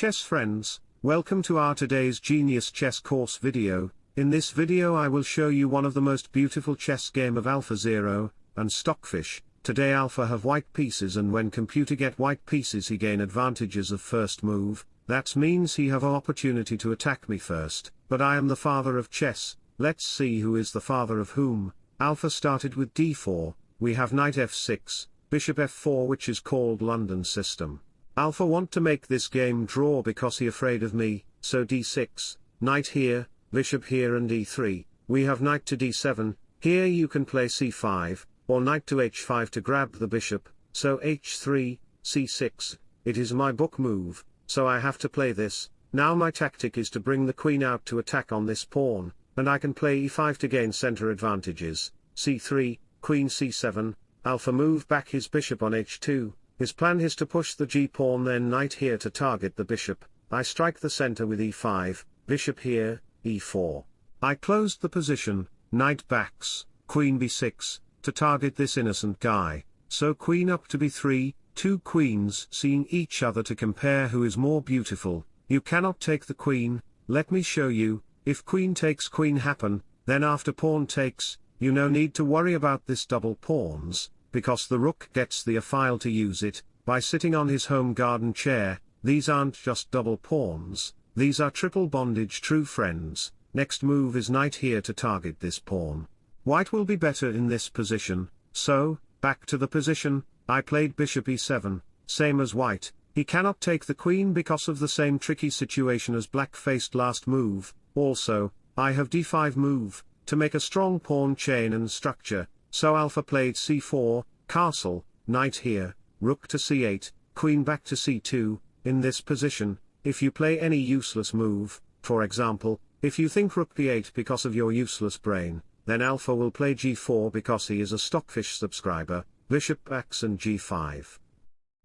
chess friends, welcome to our today's Genius Chess course video. In this video I will show you one of the most beautiful chess game of AlphaZero, and Stockfish. Today Alpha have white pieces and when computer get white pieces he gain advantages of first move, that means he have opportunity to attack me first, but I am the father of chess, let's see who is the father of whom. Alpha started with d4, we have knight f6, bishop f4 which is called London system. Alpha want to make this game draw because he afraid of me, so d6, knight here, bishop here and e3, we have knight to d7, here you can play c5, or knight to h5 to grab the bishop, so h3, c6, it is my book move, so I have to play this, now my tactic is to bring the queen out to attack on this pawn, and I can play e5 to gain center advantages, c3, queen c7, alpha move back his bishop on h2, his plan is to push the g-pawn then knight here to target the bishop, I strike the center with e5, bishop here, e4. I closed the position, knight backs, queen b6, to target this innocent guy, so queen up to b3, two queens seeing each other to compare who is more beautiful, you cannot take the queen, let me show you, if queen takes queen happen, then after pawn takes, you no need to worry about this double pawns, because the rook gets the a-file to use it, by sitting on his home garden chair, these aren't just double pawns, these are triple bondage true friends, next move is knight here to target this pawn. White will be better in this position, so, back to the position, I played bishop e7, same as white, he cannot take the queen because of the same tricky situation as black faced last move, also, I have d5 move, to make a strong pawn chain and structure, so alpha played c4, castle, knight here, rook to c8, queen back to c2, in this position, if you play any useless move, for example, if you think rook b8 because of your useless brain, then alpha will play g4 because he is a stockfish subscriber, bishop backs and g5.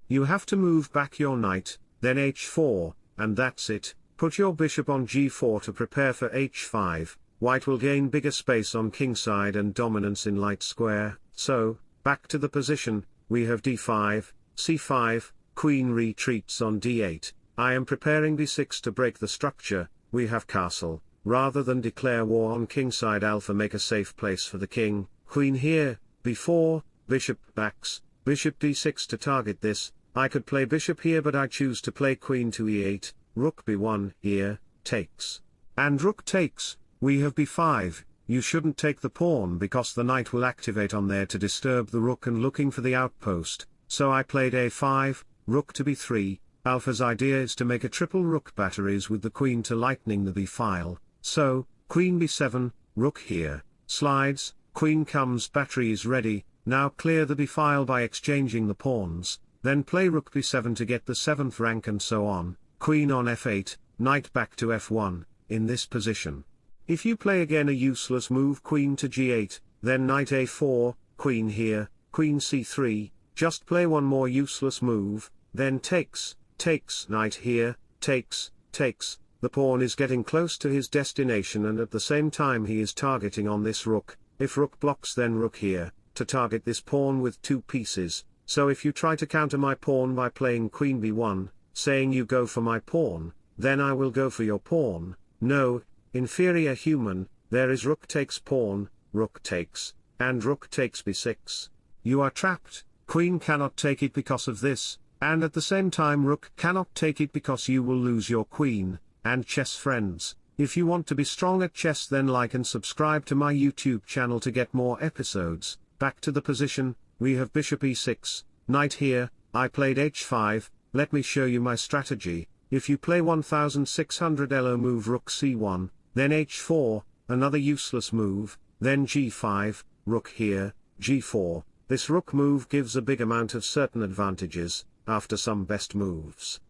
You have to move back your knight, then h4, and that's it, put your bishop on g4 to prepare for h5, white will gain bigger space on kingside and dominance in light square, so, back to the position, we have d5, c5, queen retreats on d8, I am preparing d6 to break the structure, we have castle, rather than declare war on kingside alpha make a safe place for the king, queen here, b4, bishop backs, bishop d6 to target this, I could play bishop here but I choose to play queen to e8, rook b1, here, takes. And rook takes, we have b5, you shouldn't take the pawn because the knight will activate on there to disturb the rook and looking for the outpost, so I played a5, rook to b3, Alpha's idea is to make a triple rook batteries with the queen to lightning the b-file, so, queen b7, rook here, slides, queen comes battery is ready, now clear the b-file by exchanging the pawns, then play rook b7 to get the 7th rank and so on, queen on f8, knight back to f1, in this position. If you play again a useless move queen to g8, then knight a4, queen here, queen c3, just play one more useless move, then takes, takes knight here, takes, takes, the pawn is getting close to his destination and at the same time he is targeting on this rook, if rook blocks then rook here, to target this pawn with two pieces, so if you try to counter my pawn by playing queen b1, saying you go for my pawn, then I will go for your pawn, no, Inferior human, there is rook takes pawn, rook takes, and rook takes b6. You are trapped, queen cannot take it because of this, and at the same time rook cannot take it because you will lose your queen, and chess friends, if you want to be strong at chess then like and subscribe to my YouTube channel to get more episodes, back to the position, we have bishop e6, knight here, I played h5, let me show you my strategy, if you play 1600 elo move rook c1, then h4, another useless move, then g5, rook here, g4, this rook move gives a big amount of certain advantages, after some best moves.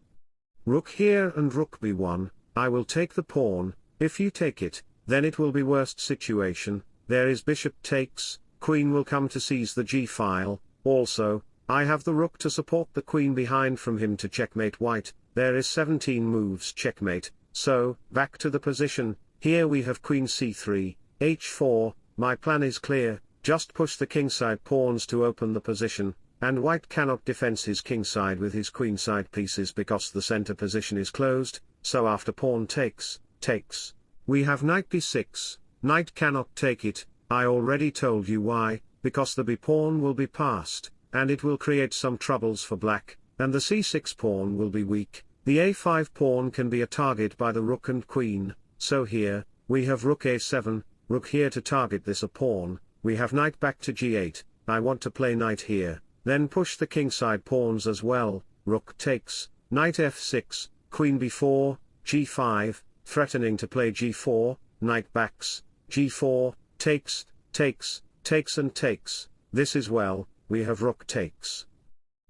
Rook here and rook b1, I will take the pawn, if you take it, then it will be worst situation, there is bishop takes, queen will come to seize the g-file, also, I have the rook to support the queen behind from him to checkmate white, there is 17 moves checkmate, so, back to the position, here we have queen c3, h4, my plan is clear, just push the kingside pawns to open the position, and white cannot defense his kingside with his queenside pieces because the center position is closed, so after pawn takes, takes, we have knight b6, knight cannot take it, I already told you why, because the b pawn will be passed, and it will create some troubles for black, and the c6 pawn will be weak, the a5 pawn can be a target by the rook and queen, so here, we have rook a7, rook here to target this a pawn, we have knight back to g8, I want to play knight here, then push the kingside pawns as well, rook takes, knight f6, queen b4, g5, threatening to play g4, knight backs, g4, takes, takes, takes and takes, this is well, we have rook takes.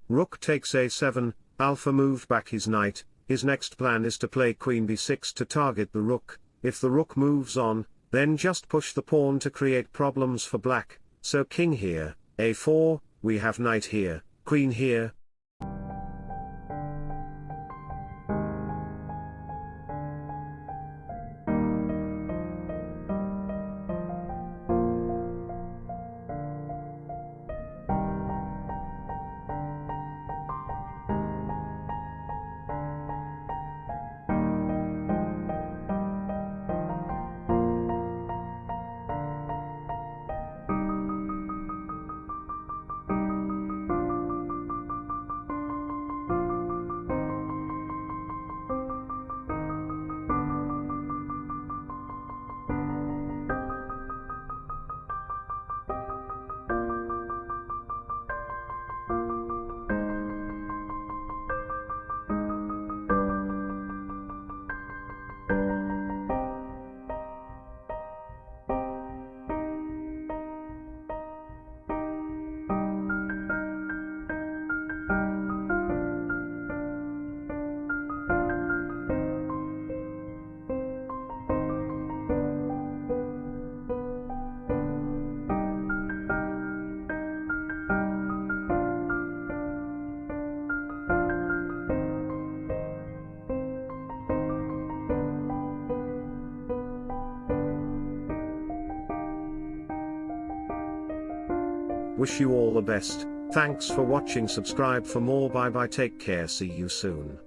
Rook takes a7, alpha moved back his knight, his next plan is to play queen b6 to target the rook, if the rook moves on, then just push the pawn to create problems for black, so king here, a4, we have knight here, queen here, Wish you all the best, thanks for watching subscribe for more bye bye take care see you soon.